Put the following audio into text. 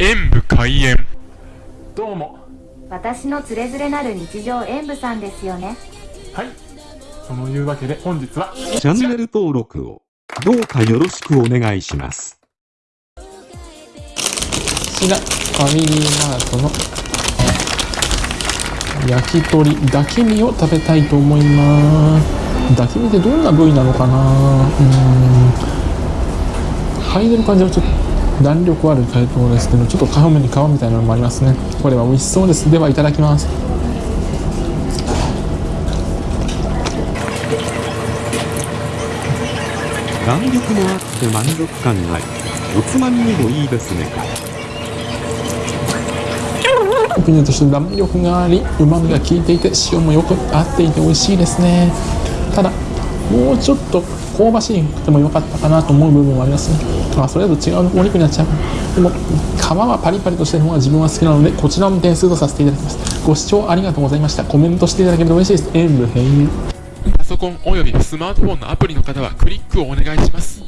演武開演どうも私のつれづれなる日常演舞さんですよねはいそのいうわけで本日はチャンネル登録をどうかよろしくお願いします。こちら、ファミリーマートの焼き鳥だけ身を食べたいと思います。だけ身ってどんな部位なのかなうーん。嗅いでる感じはちょっと弾力ある解凍ですけど、ちょっと皮目に皮みたいなのもありますね。これは美味しそうです。では、いただきます。弾力もあって満足感あり、おつまみにもいいですね。特にとして弾力がありうまみが効いていて塩もよく合っていて美味しいですねただもうちょっと香ばしくても良かったかなと思う部分もありますね。まあそれだと違うお肉になっちゃう。でも皮はパリパリとしてる方が自分は好きなのでこちらも点数とさせていただきますご視聴ありがとうございました。コメントしていただけると嬉しいです。塩分変異パソコンおよびスマートフォンのアプリの方はクリックをお願いします。